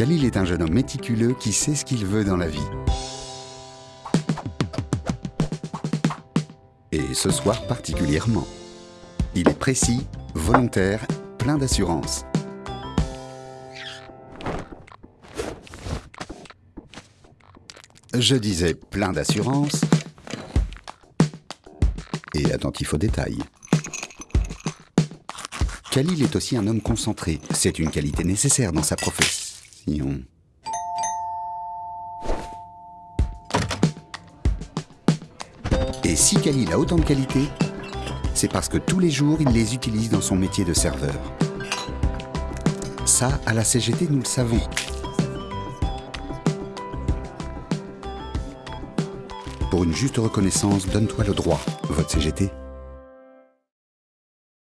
Khalil est un jeune homme méticuleux qui sait ce qu'il veut dans la vie. Et ce soir particulièrement. Il est précis, volontaire, plein d'assurance. Je disais plein d'assurance et attentif aux détails. Khalil est aussi un homme concentré. C'est une qualité nécessaire dans sa profession. Et si Khalil a autant de qualités, c'est parce que tous les jours, il les utilise dans son métier de serveur. Ça, à la CGT, nous le savons. Pour une juste reconnaissance, donne-toi le droit, vote CGT.